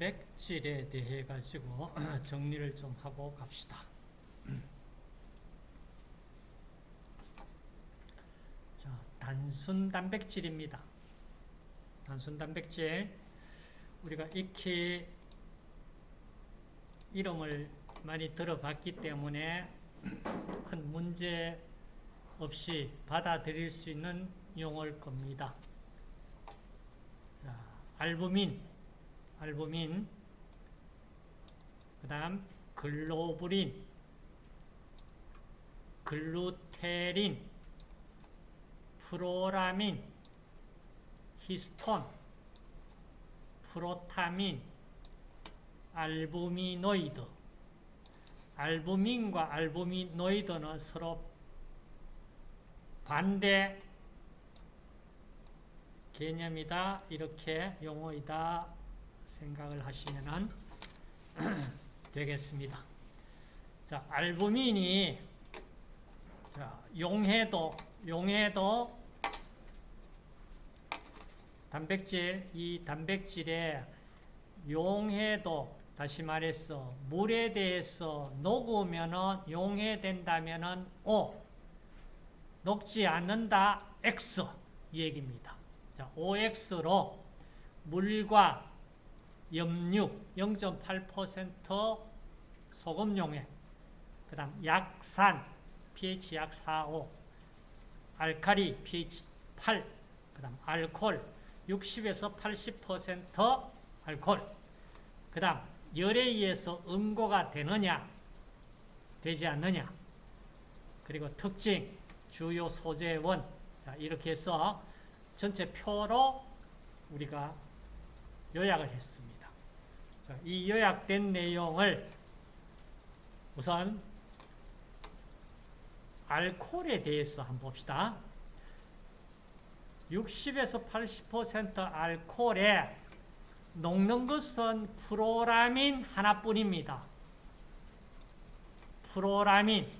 단백질에 대해 가지고 정리를 좀 하고 갑시다. 자, 단순 단백질입니다. 단순 단백질 우리가 익히 이름을 많이 들어봤기 때문에 큰 문제 없이 받아들일 수 있는 용어일 겁니다. 자, 알부민, 알부민, 그 다음 글로불린, 글루테린, 프로라민, 히스톤, 프로타민, 알부미노이드. 알부민과 알부미노이드는 서로 반대 개념이다, 이렇게 용어이다 생각을 하시면 되겠습니다. 자, 알부민이 자, 용해도, 용해도 단백질, 이 단백질의 용해도, 다시 말해서 물에 대해서 녹으면 용해된다면 O, 녹지 않는다 X 이 얘기입니다. 자, OX로 물과 염육 0.8% 소금 용해 그 다음 약산 pH 약 4, 5 알카리 pH 8 그 다음 알콜 60에서 80% 알콜 그 다음 열에 의해서 응고가 되느냐 되지 않느냐 그리고 특징 주요 소재원 자, 이렇게 해서 전체 표로 우리가 요약을 했습니다. 자, 이 요약된 내용을 우선 알코올에 대해서 한번 봅시다. 60에서 80% 알코올에 녹는 것은 프로라민 하나뿐입니다. 프로라민.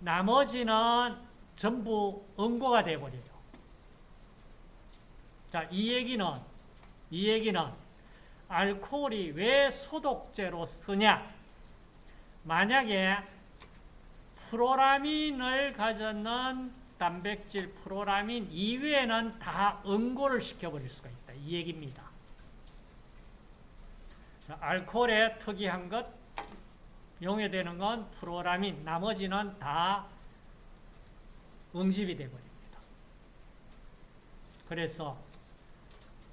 나머지는 전부 응고가 되어버려요. 자, 이 얘기는, 이 얘기는 알코올이 왜 소독제로 쓰냐? 만약에 프로라민을 가졌는 단백질 프로라민 이외에는 다 응고를 시켜버릴 수가 있다. 이 얘기입니다. 자, 알코올의 특이한 것, 용해되는 건 프로라민, 나머지는 다 응집이 되어버립니다. 그래서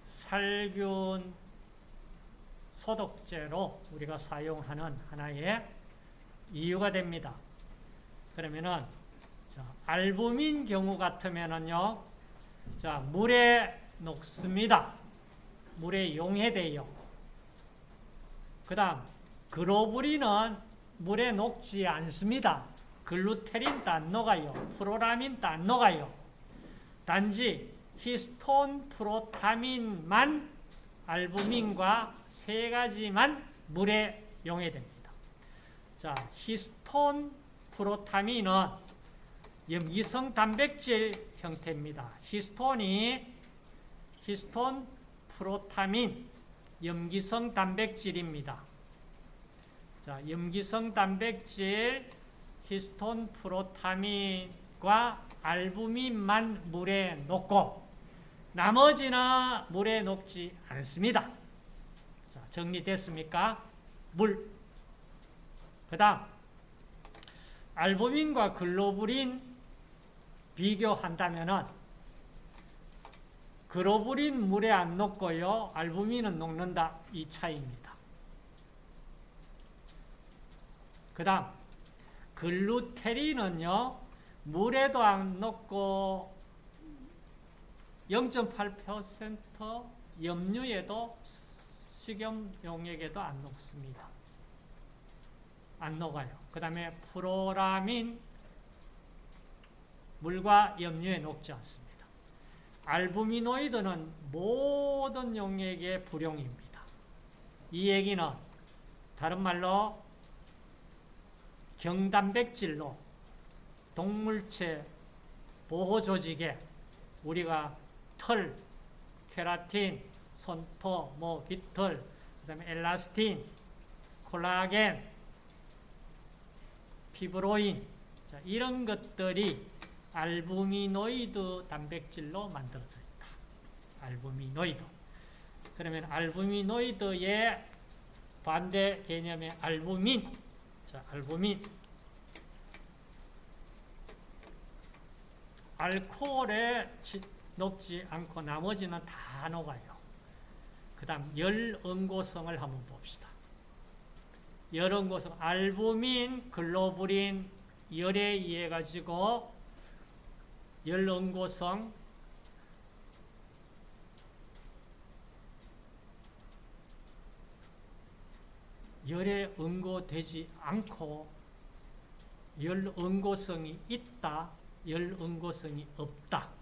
살균 소독제로 우리가 사용하는 하나의 이유가 됩니다. 그러면은 자, 알부민 경우 같으면은요, 자 물에 녹습니다. 물에 용해돼요. 그다음 글로불린은 물에 녹지 않습니다. 글루테린도 안 녹아요. 프로라민도 안 녹아요. 단지 히스톤, 프로타민만 알부민과 세 가지만 물에 용해됩니다. 자, 히스톤, 프로타민은 염기성 단백질 형태입니다. 히스톤이 히스톤, 프로타민, 염기성 단백질입니다. 자, 염기성 단백질, 히스톤, 프로타민과 알부민만 물에 녹고 나머지는 물에 녹지 않습니다. 자, 정리됐습니까? 물. 그 다음 알부민과 글로불린 비교한다면 글로불린 물에 안 녹고요. 알부민은 녹는다. 이 차이입니다. 그 다음 글루테린은요. 물에도 안 녹고 0.8% 염류에도 식염 용액에도 안 녹습니다. 안 녹아요. 그 다음에 프로라민 물과 염류에 녹지 않습니다. 알부미노이드는 모든 용액의 불용입니다. 이 얘기는 다른 말로 경단백질로 동물체 보호 조직에 우리가 털, 케라틴, 손토, 뭐 깃털, 그 다음에 엘라스틴, 콜라겐, 피브로인 자, 이런 것들이 알부미노이드 단백질로 만들어져 있다. 알부미노이드. 그러면 알부미노이드의 반대 개념의 알부민. 자, 알부민. 알코올에 녹지 않고 나머지는 다 녹아요. 그 다음 열응고성을 한번 봅시다. 열응고성, 알부민, 글로불린, 열에 의해 가지고 열응고성, 열에 응고되지 않고 열응고성이 있다, 열응고성이 없다.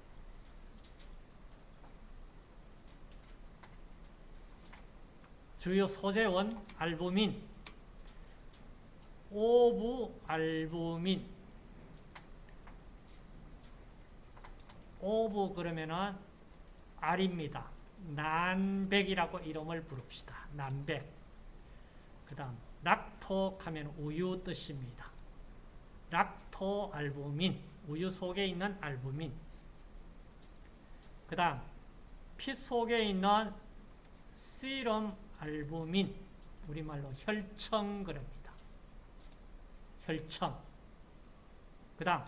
주요 소재원 알부민, 오부 알부민, 오부 그러면은 알입니다. 난백이라고 이름을 부릅시다. 난백. 그 다음 락토 하면 우유 뜻입니다. 락토 알부민, 우유 속에 있는 알부민. 그 다음 피 속에 있는 시럼 알부민, 우리말로 혈청 그럽니다. 혈청. 그 다음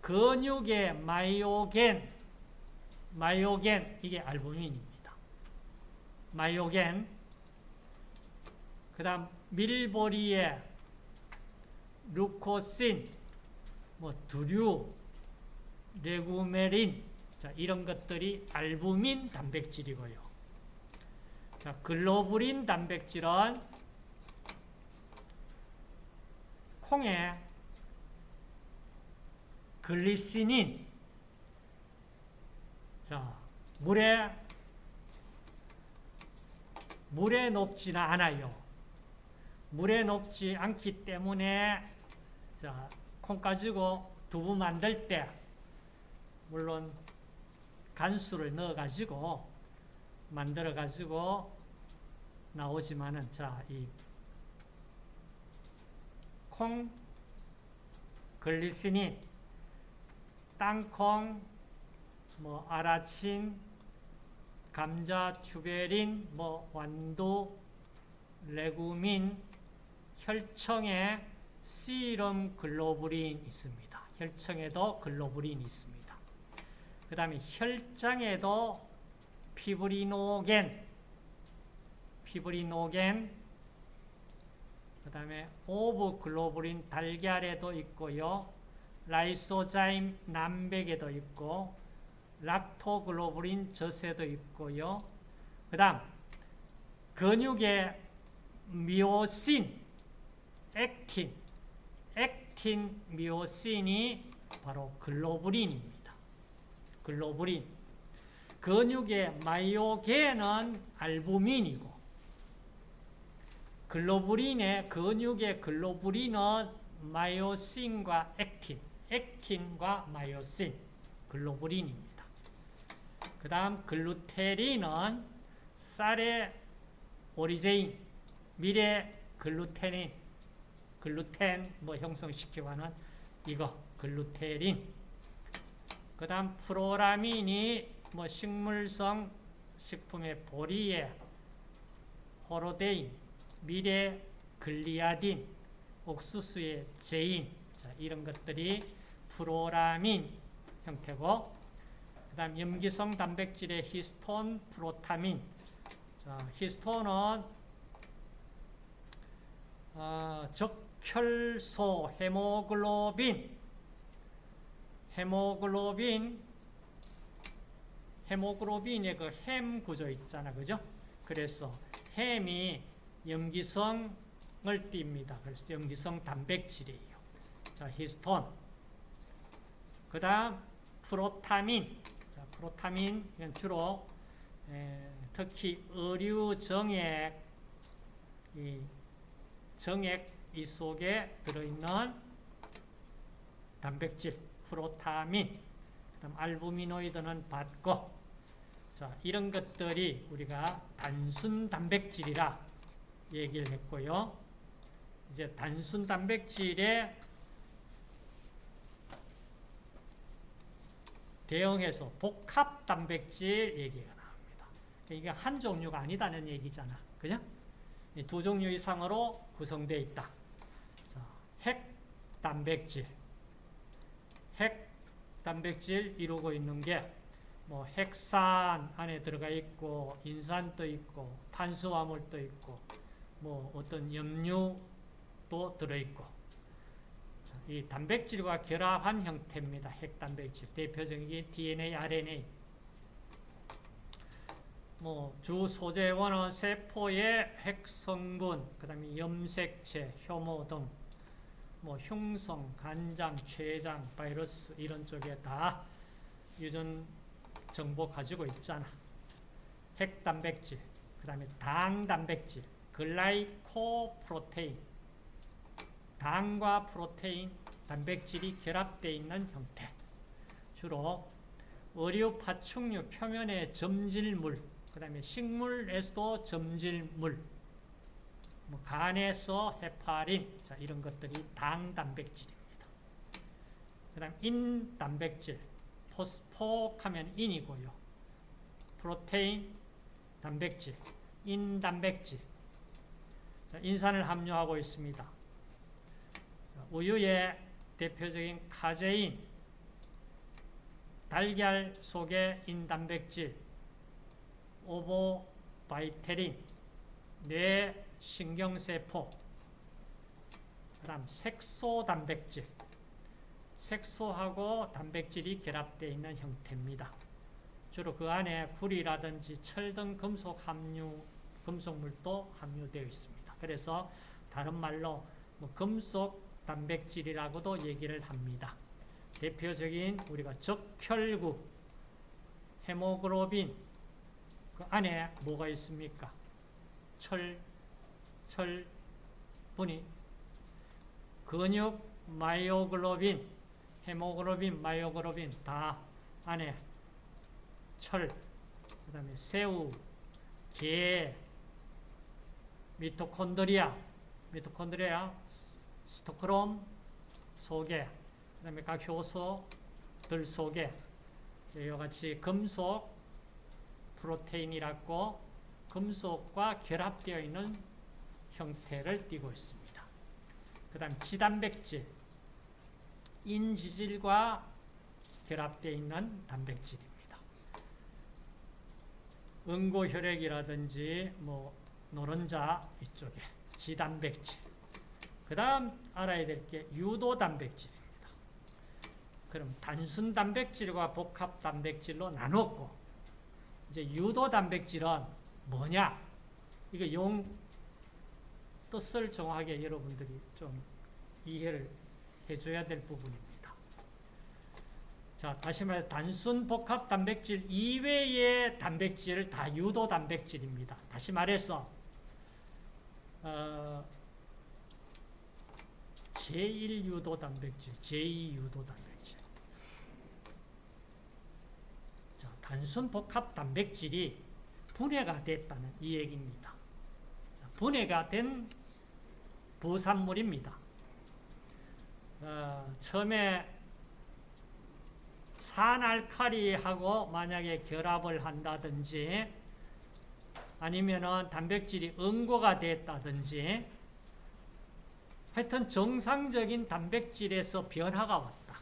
근육의 마이오겐, 마이오겐 이게 알부민입니다. 마이오겐. 그 다음 밀보리의 루코신, 뭐 두류, 레구메린 자, 이런 것들이 알부민 단백질이고요. 자, 글로불린 단백질은 콩에 글리시닌 자, 물에 물에 녹지는 않아요. 물에 녹지 않기 때문에 자, 콩 가지고 두부 만들 때 물론 간수를 넣어 가지고 만들어 가지고 나오지만은 자, 이 콩 글리시닌 땅콩 뭐 아라친 감자 튜베린 뭐 완두 레구민 혈청에 시럼 글로불린 있습니다. 혈청에도 글로불린이 있습니다. 그 다음에 혈장에도 피브리노겐, 피브리노겐, 그 다음에 ovoglobulin 달걀에도 있고요. lysozyme 난백에도 있고, 락토글로불린 젖에도 있고요. 그 다음, 근육의 미오신, 액틴, 액틴 미오신이 바로 글로불린입니다. 글로불린. 근육의 myogen은 알부민이고 글로불린의 근육의 글로불린은 myosin과 액틴, 액틴과 myosin, 글로불린입니다. 그 다음 글루텔린은 쌀의 오리제인, 밀의 글루테닌, 글루텐 뭐 형성시키고 하는 이거 글루텔린. 그 다음 프로라민이 뭐 식물성 식품의 보리에 호로데인, 밀의 글리아딘, 옥수수의 제인. 자, 이런 것들이 프로라민 형태고 그 다음 염기성 단백질의 히스톤, 프로타민. 자, 히스톤은 어, 적혈구 헤모글로빈. 헤모글로빈 헤모글로빈의 그 햄 구조 있잖아 그죠? 그래서 햄이 염기성을 띱니다. 그래서 염기성 단백질이에요. 자, 히스톤. 그 다음, 프로타민. 자, 프로타민, 이건 주로, 에, 특히 의류 정액, 이 정액 이 속에 들어있는 단백질, 프로타민. 그 다음, 알부미노이드는 받고, 자, 이런 것들이 우리가 단순 단백질이라 얘기를 했고요. 이제 단순 단백질에 대응해서 복합 단백질 얘기가 나옵니다. 이게 한 종류가 아니다는 얘기잖아. 그죠? 이두 종류 이상으로 구성되어 있다. 자, 핵 단백질. 핵 단백질 이루고 있는 게 뭐 핵산 안에 들어가 있고 인산도 있고 탄수화물도 있고 뭐 어떤 염류도 들어있고 이 단백질과 결합한 형태입니다. 핵단백질 대표적인 게 DNA, RNA 뭐 주 소재원은 세포의 핵성분, 그 다음에 염색체, 효모 등, 뭐 흉성, 간장, 췌장, 바이러스 이런 쪽에 다 유전 정보 가지고 있잖아. 핵단백질, 그 다음에 당단백질, 글라이코프로테인, 당과 프로테인, 단백질이 결합되어 있는 형태. 주로 의류 파충류 표면의 점질물, 그 다음에 식물에서도 점질물, 뭐 간에서 헤파린, 자, 이런 것들이 당 단백질입니다. 그 다음 인 단백질, phospho하면 인이고요. 프로테인, 단백질, 인 단백질. 자, 인산을 함유하고 있습니다. 우유의 대표적인 카제인, 달걀 속의 인단백질, 오보바이테린, 뇌 신경세포, 그 다음 색소 단백질, 색소하고 단백질이 결합되어 있는 형태입니다. 주로 그 안에 구리라든지 철 등 금속 함유, 금속물도 함유되어 있습니다. 그래서 다른 말로 뭐 금속 단백질이라고도 얘기를 합니다. 대표적인 우리가 적혈구, 헤모글로빈, 그 안에 뭐가 있습니까? 철, 철분이, 근육, myoglobin, 헤모글로빈, myoglobin 다 안에 철, 그 다음에 새우, 게, 미토콘드리아, 미토콘드리아, 시토크롬 속에, 그 다음에 각 효소들 속에 이와 같이 금속 프로테인이라고 금속과 결합되어 있는 형태를 띠고 있습니다. 그 다음 지단백질, 인지질과 결합되어 있는 단백질입니다. 응고혈액이라든지 뭐 노른자 이쪽에 지단백질. 그 다음 알아야 될 게 유도 단백질입니다. 그럼 단순 단백질과 복합 단백질로 나눴고 이제 유도 단백질은 뭐냐? 이거 용 뜻을 정확하게 여러분들이 좀 이해를 해줘야 될 부분입니다. 자, 다시 말해 단순 복합 단백질 이외의 단백질을 다 유도 단백질입니다. 다시 말해서 어, 제1유도 단백질, 제2유도 단백질. 자, 단순 복합 단백질이 분해가 됐다는 이 얘기입니다. 자, 분해가 된 부산물입니다. 어, 처음에 산알칼리하고 만약에 결합을 한다든지 아니면은 단백질이 응고가 됐다든지 하여튼 정상적인 단백질에서 변화가 왔다.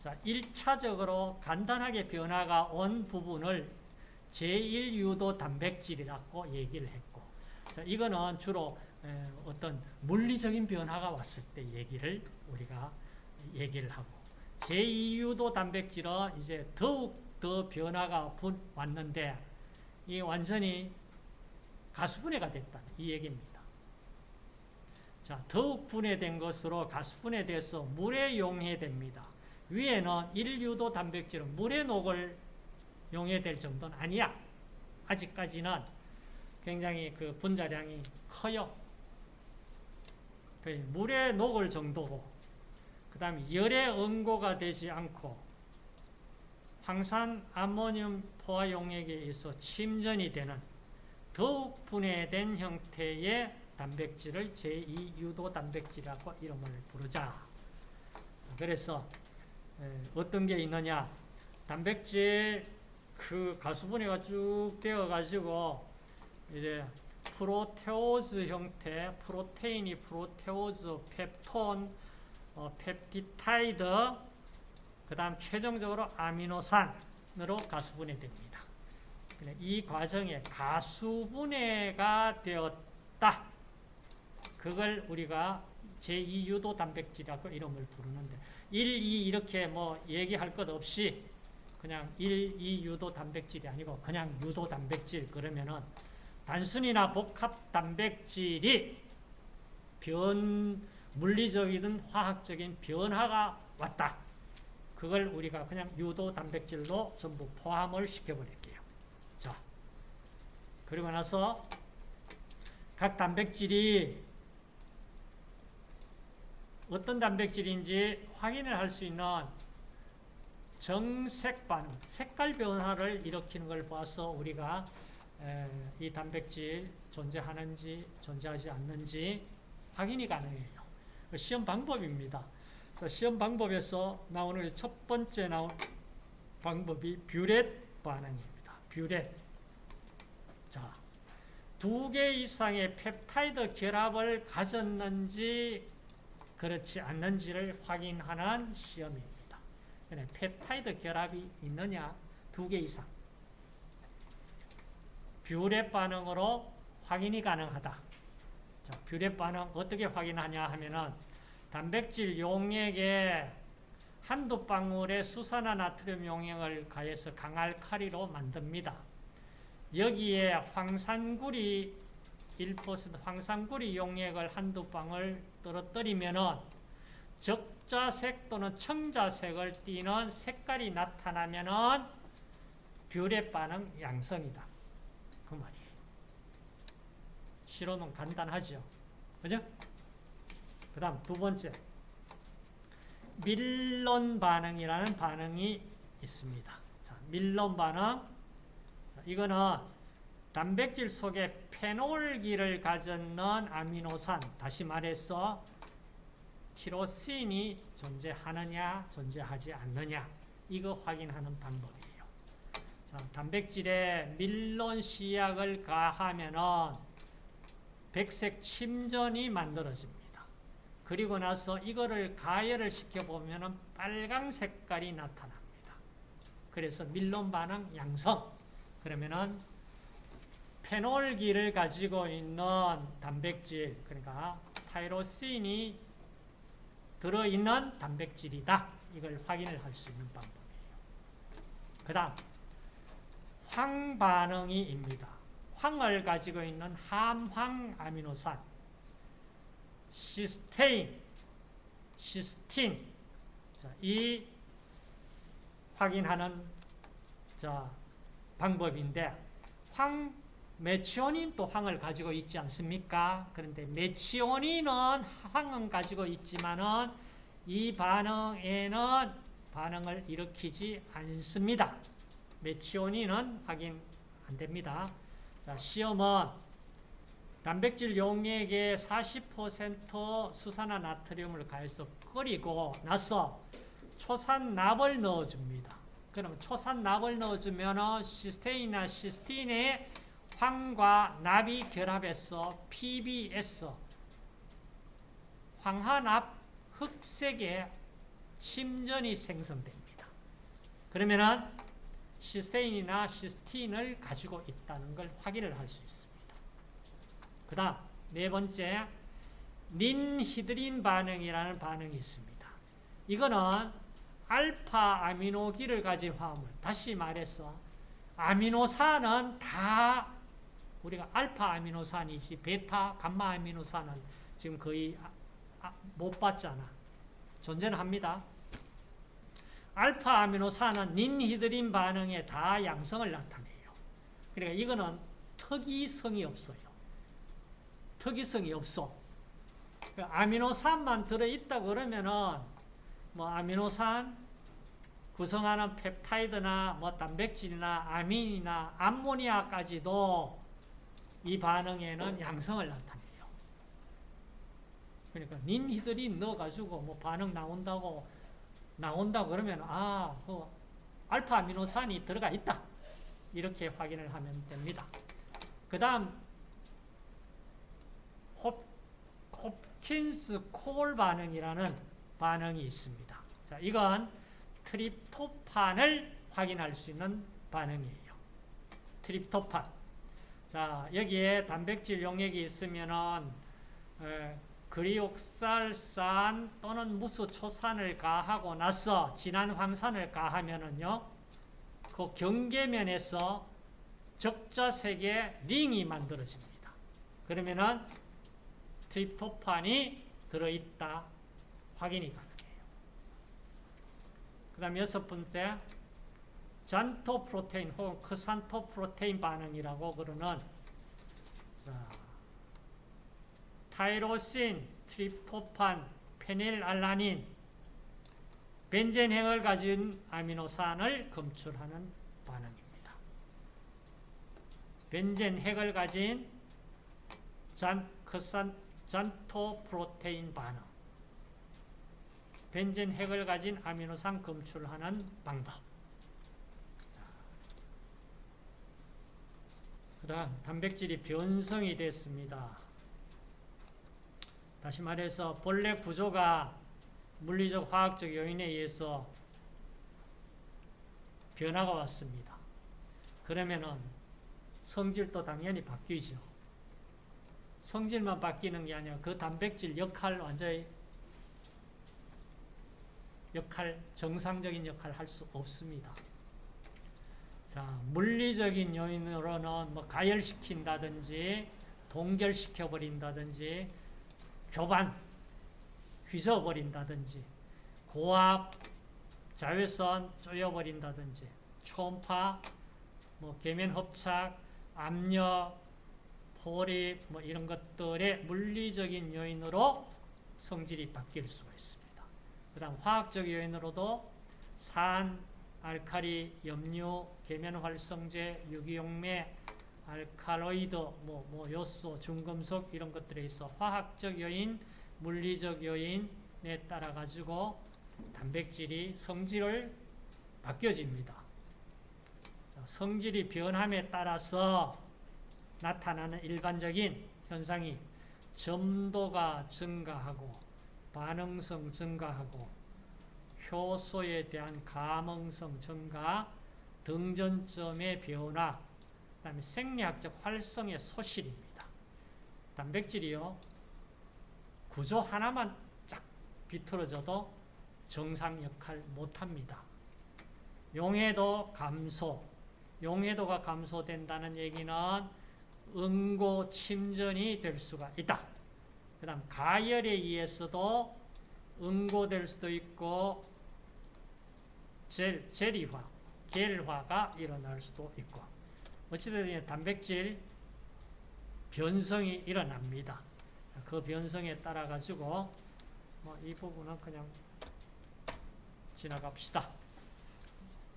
자, 1차적으로 간단하게 변화가 온 부분을 제1유도 단백질이라고 얘기를 했고 자, 이거는 주로 어떤 물리적인 변화가 왔을 때 얘기를 우리가 얘기를 하고 제2유도 단백질은 이제 더욱 더 변화가 왔는데 이 완전히 가수분해가 됐다 이 얘기입니다. 자, 더욱 분해된 것으로 가수분해돼서 물에 용해됩니다. 위에는 1유도 단백질은 물에 녹을 용해될 정도는 아니야. 아직까지는 굉장히 그 분자량이 커요. 물에 녹을 정도고 그 다음에 열에 응고가 되지 않고 황산 아모늄 포화 용액에 의해서 침전이 되는 더욱 분해된 형태의 단백질을 제2유도 단백질이라고 이름을 부르자. 그래서 어떤 게 있느냐? 단백질 그 가수분해가 쭉 되어 가지고 이제 프로테오즈 형태, 프로테인이 프로테오즈, 펩톤, 어, 펩티타이드, 그 다음 최종적으로 아미노산 으로 가수분해 됩니다. 이 과정에 가수분해가 되었다. 그걸 우리가 제2유도 단백질이라고 이름을 부르는데 1, 2 이렇게 뭐 얘기할 것 없이 그냥 1, 2 유도 단백질이 아니고 그냥 유도 단백질 그러면은 단순히나 복합 단백질이 변 물리적이든 화학적인 변화가 왔다. 그걸 우리가 그냥 유도 단백질로 전부 포함을 시켜버릴게요. 자, 그리고 나서 각 단백질이 어떤 단백질인지 확인을 할 수 있는 정색 반응, 색깔 변화를 일으키는 걸 봐서 우리가 이 단백질 존재하는지 존재하지 않는지 확인이 가능해요. 시험 방법입니다. 시험 방법에서 나오는 첫 번째 나온 방법이 뷰렛 반응입니다. 뷰렛. 자, 두 개 이상의 펩타이드 결합을 가졌는지 그렇지 않는지를 확인하는 시험입니다. 펩타이드 결합이 있느냐 두 개 이상. 뷰렛 반응으로 확인이 가능하다. 자, 뷰렛 반응 어떻게 확인하냐 하면은 단백질 용액에 한두 방울의 수산화 나트륨 용액을 가해서 강알칼리로 만듭니다. 여기에 황산구리 1% 황산구리 용액을 한두 방울 떨어뜨리면은 적자색 또는 청자색을 띠는 색깔이 나타나면은 뷰렛 반응 양성이다. 그 말이에요. 실험은 간단하죠. 그죠? 그 다음 두 번째 밀론 반응이라는 반응이 있습니다. 자, 밀론 반응 자, 이거는 단백질 속에 페놀기를 가졌는 아미노산 다시 말해서 티로신이 존재하느냐 존재하지 않느냐 이거 확인하는 방법이에요. 자, 단백질에 밀론 시약을 가하면은 백색 침전이 만들어집니다. 그리고 나서 이거를 가열을 시켜보면 빨강 색깔이 나타납니다. 그래서 밀론 반응 양성. 그러면은 페놀기를 가지고 있는 단백질, 그러니까 타이로신이 들어있는 단백질이다. 이걸 확인을 할 수 있는 방법이에요. 그 다음, 황 반응이입니다. 황을 가지고 있는 함황 아미노산. 시스테인, 시스틴. 자, 이 확인하는 자, 방법인데 황 메치오닌 또 황을 가지고 있지 않습니까? 그런데 메치오닌은 황은 가지고 있지만은 이 반응에는 반응을 일으키지 않습니다. 메치오닌은 확인 안 됩니다. 자, 시험은 단백질 용액에 40% 수산화 나트륨을 가해서 끓이고 나서 초산납을 넣어줍니다. 그럼 초산납을 넣어주면 시스테인이나 시스틴의 황과 납이 결합해서 PBS 황화납 흑색의 침전이 생성됩니다. 그러면은 시스테인이나 시스틴을 가지고 있다는 걸 확인을 할 수 있습니다. 그 다음 네 번째 닌히드린 반응이라는 반응이 있습니다. 이거는 알파 아미노기를 가진 화합물 다시 말해서 아미노산은 다 우리가 알파 아미노산이지 베타 감마 아미노산은 지금 거의 아, 아, 못 봤잖아. 존재는 합니다. 알파 아미노산은 닌히드린 반응에 다 양성을 나타내요. 그러니까 이거는 특이성이 없어요. 특이성이 없어. 그 아미노산만 들어있다 그러면은 뭐 아미노산 구성하는 펩타이드나 뭐 단백질이나 아민이나 암모니아까지도 이 반응에는 양성을 나타내요. 그러니까 닌히드린 넣어가지고 뭐 반응 나온다고 나온다 그러면 아, 그 알파 아미노산이 들어가 있다. 이렇게 확인을 하면 됩니다. 그 다음 홉킨스 콜 반응이라는 반응이 있습니다. 자, 이건 트립토판을 확인할 수 있는 반응이에요. 트립토판. 자, 여기에 단백질 용액이 있으면은 에, 그리옥살산 또는 무수초산을 가하고 나서 진한 황산을 가하면은요, 그 경계면에서 적자색의 링이 만들어집니다. 그러면은 트립토판이 들어있다 확인이 가능해요. 그 다음 여섯 번째, xanthoprotein 혹은 크산토 프로테인 반응이라고 그러는 자, tyrosine, 트립토판, 페닐알라닌, 벤젠핵을 가진 아미노산을 검출하는 반응입니다. 벤젠핵을 가진 잔, 크산, 잔토프로테인 반응. 벤젠 핵을 가진 아미노산 검출하는 방법. 그 다음 단백질이 변성이 됐습니다. 다시 말해서 본래 구조가 물리적 화학적 요인에 의해서 변화가 왔습니다. 그러면은 성질도 당연히 바뀌죠. 성질만 바뀌는 게 아니라 그 단백질 역할 완전히 역할, 정상적인 역할 할수 없습니다. 자, 물리적인 요인으로는 뭐 가열시킨다든지 동결시켜버린다든지 교반, 휘저어버린다든지 고압, 자외선 쪼여버린다든지 초음파, 뭐 계면흡착, 압력, 포립 뭐 이런 것들의 물리적인 요인으로 성질이 바뀔 수가 있습니다. 그 다음 화학적 요인으로도 산, 알카리, 염류, 계면활성제, 유기용매, 알칼로이드, 뭐, 뭐 요소, 중금속 이런 것들에 있어 화학적 요인, 물리적 요인에 따라 가지고 단백질이 성질을 바뀌어집니다. 성질이 변함에 따라서 나타나는 일반적인 현상이 점도가 증가하고 반응성 증가하고 효소에 대한 감응성 증가, 등전점의 변화, 그 다음에 생리학적 활성의 소실입니다. 단백질이요, 구조 하나만 쫙 비틀어져도 정상 역할 못합니다. 용해도 감소, 용해도가 감소된다는 얘기는 응고 침전이 될 수가 있다. 그 다음 가열에 의해서도 응고될 수도 있고 젤, 젤리화, 겔화가 일어날 수도 있고 어찌됐든 단백질 변성이 일어납니다. 그 변성에 따라 가지고 뭐 이 부분은 그냥 지나갑시다.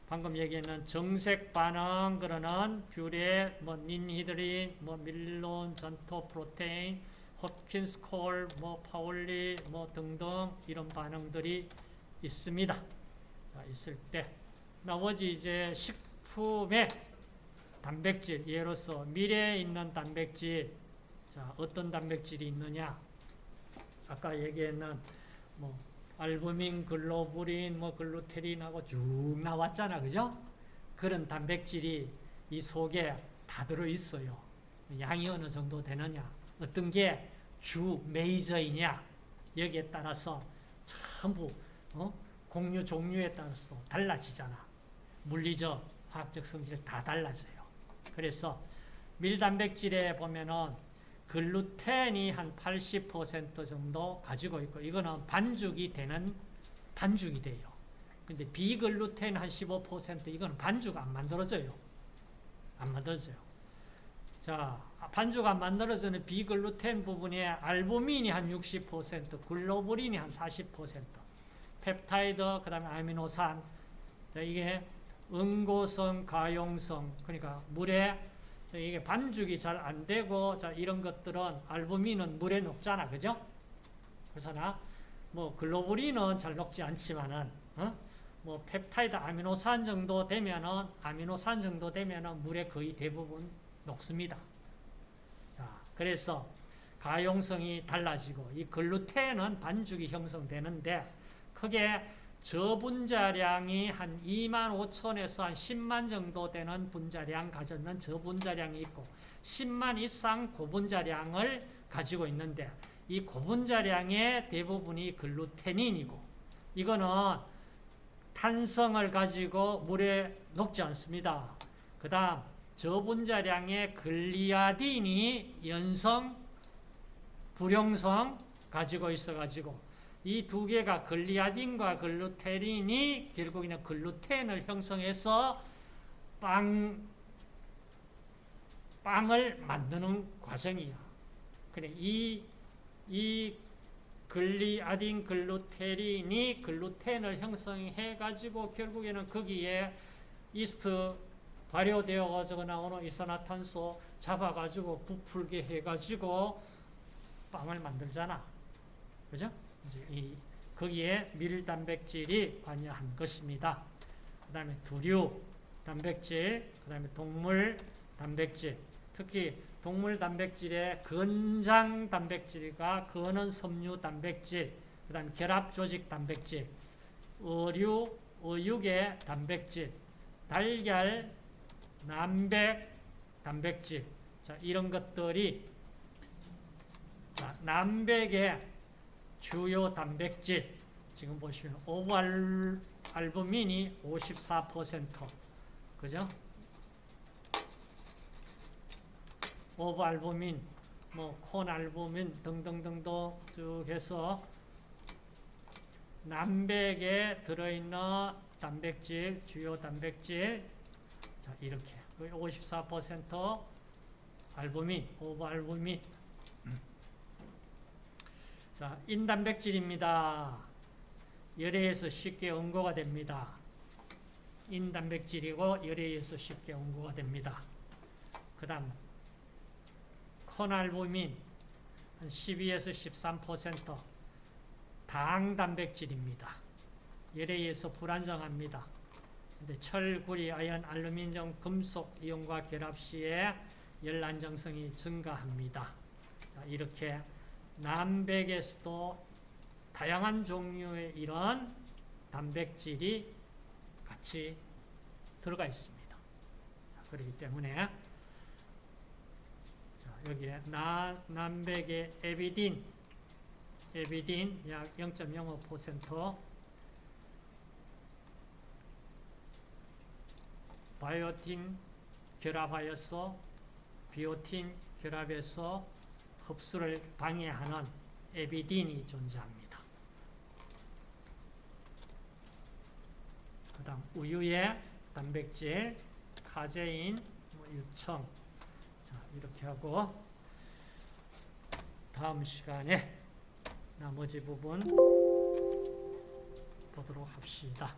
방금 얘기했는 정색 반응 그러는 뷰렛, 뭐 닌히드린, 뭐 밀론, xanthoprotein, 홉킨스 콜, 뭐 파올리, 뭐 등등 이런 반응들이 있습니다. 자, 있을 때 나머지 이제 식품의 단백질 예로서 밀에 있는 단백질 자, 어떤 단백질이 있느냐? 아까 얘기했는 뭐 알부민, 글로불린, 뭐 글루테린하고 쭉 나왔잖아. 그죠? 그런 단백질이 이 속에 다 들어 있어요. 양이 어느 정도 되느냐? 어떤 게 주 메이저이냐? 여기에 따라서 전부 어? 공유 종류에 따라서 달라지잖아. 물리적, 화학적 성질 다 달라져요. 그래서 밀단백질에 보면은 글루텐이 한 80% 정도 가지고 있고 이거는 반죽이 되는 반죽이 돼요. 근데 비글루텐 한 15% 이거는 반죽 안 만들어져요. 안 만들어져요. 자, 반죽 안 만들어지는 비글루텐 부분에 알부민이 한 60%, 글로불린이 한 40%, 펩타이드, 그 다음에 아미노산, 자, 이게 응고성, 가용성, 그러니까 물에 이게 반죽이 잘 안 되고 자 이런 것들은 알부민은 물에 녹잖아, 그죠? 그렇잖아. 뭐 글로불린은 잘 녹지 않지만은 어? 뭐 펩타이드 아미노산 정도 되면은 아미노산 정도 되면은 물에 거의 대부분 녹습니다. 자, 그래서 가용성이 달라지고 이 글루텐은 반죽이 형성되는데 크게 저분자량이 한 2만 5천에서 한 10만 정도 되는 분자량 가졌는 저분자량이 있고 10만 이상 고분자량을 가지고 있는데 이 고분자량의 대부분이 글루테닌이고 이거는 탄성을 가지고 물에 녹지 않습니다. 그 다음 저분자량의 글리아딘이 연성, 불용성 가지고 있어가지고 이 두 개가 글리아딘과 글루테린이 결국에는 글루텐을 형성해서 빵, 빵을 만드는 과정이야. 그래, 이, 이 글리아딘 글루테린이 글루텐을 형성해 가지고 결국에는 거기에 이스트 발효되어 가지고 나오는 이산화탄소 잡아 가지고 부풀게 해 가지고 빵을 만들잖아. 그죠? 이제 이 거기에 밀 단백질이 관여한 것입니다. 그 다음에 두류 단백질, 그 다음에 동물 단백질. 특히 동물 단백질의 건장 단백질과 건은 섬유 단백질, 그 다음에 결합 조직 단백질, 어류, 어육의 단백질, 달걀, 남백 단백질. 자, 이런 것들이 자, 남백의 주요 단백질. 지금 보시면 오브알부민이 54%. 그죠? 오브알부민, 뭐 콘알부민 등등등도 쭉 해서 남백에 들어있는 단백질, 주요 단백질 자 이렇게 54% 알부민, 오브알부민 자 인단백질입니다. 열에서 쉽게 응고가 됩니다. 인단백질이고 열에서 쉽게 응고가 됩니다. 그 다음 콘알부민 한 12에서 13%당 단백질입니다. 열에 의해서 불안정합니다. 근데 철, 구리, 아연, 알루미늄, 금속 이온과 결합 시에 열 안정성이 증가합니다. 자, 이렇게 남백에서도 다양한 종류의 이런 단백질이 같이 들어가 있습니다. 자, 그렇기 때문에 여기에 나, 남백의 에비딘, 에비딘 약 0.05%, 바이오틴 결합하여서 비오틴 결합해서 흡수를 방해하는 에비딘이 존재합니다. 그 다음 우유의 단백질, 카제인, 뭐 유청, 자, 이렇게 하고 다음 시간에 나머지 부분 보도록 합시다.